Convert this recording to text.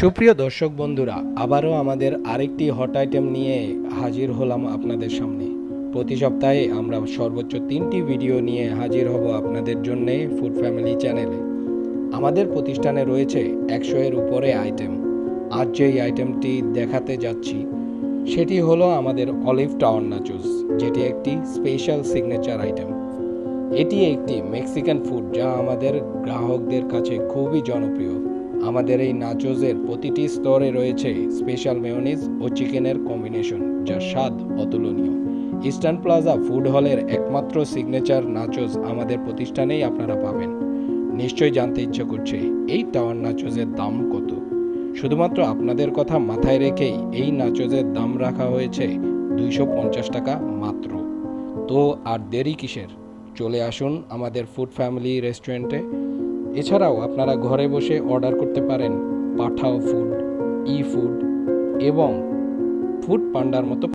সুপ্রিয় দর্শক বন্ধুরা, আবারও আমাদের আরেকটি হট আইটেম নিয়ে হাজির হলাম আপনাদের সামনে। প্রতি সপ্তাহে আমরা সর্বোচ্চ তিনটি ভিডিও নিয়ে হাজির হব আপনাদের জন্যে ফুড ফ্যামিলি চ্যানেলে আমাদের প্রতিষ্ঠানে রয়েছে একশো এর উপরে আইটেম আজ যেই আইটেমটি দেখাতে যাচ্ছি, সেটি হলো আমাদের অলিভ টাওয়ার নাচুস যেটি একটি স্পেশাল সিগনেচার আইটেম এটি একটি মেক্সিকান ফুড যা আমাদের গ্রাহকদের কাছে খুবই জনপ্রিয়। আমাদের এই নাচোজের প্রতিটি স্তরে রয়েছে স্পেশাল মেয়নিজ ও চিকেনের কম্বিনেশন যার স্বাদ অতুলনীয়। ইস্টার্ন প্লাজা ফুড হলের একমাত্র সিগনেচার নাচোজ আমাদের প্রতিষ্ঠানেই আপনারা পাবেন। নিশ্চয়ই জানতে ইচ্ছে করছে, এই টাওয়ার নাচোজের দাম কত? শুধুমাত্র আপনাদের কথা মাথায় রেখেই এই নাচোজের দাম রাখা হয়েছে দুইশো পঞ্চাশ টাকা মাত্র। তো আর দেরি কিসের? চলে আসুন আমাদের ফুড ফ্যামিলি রেস্টুরেন্টে এছাড়াও আপনারা ঘরে বসে অর্ডার করতে পারেন পাঠাও ফুড ই ফুড এবং ফুড পান্ডার মতো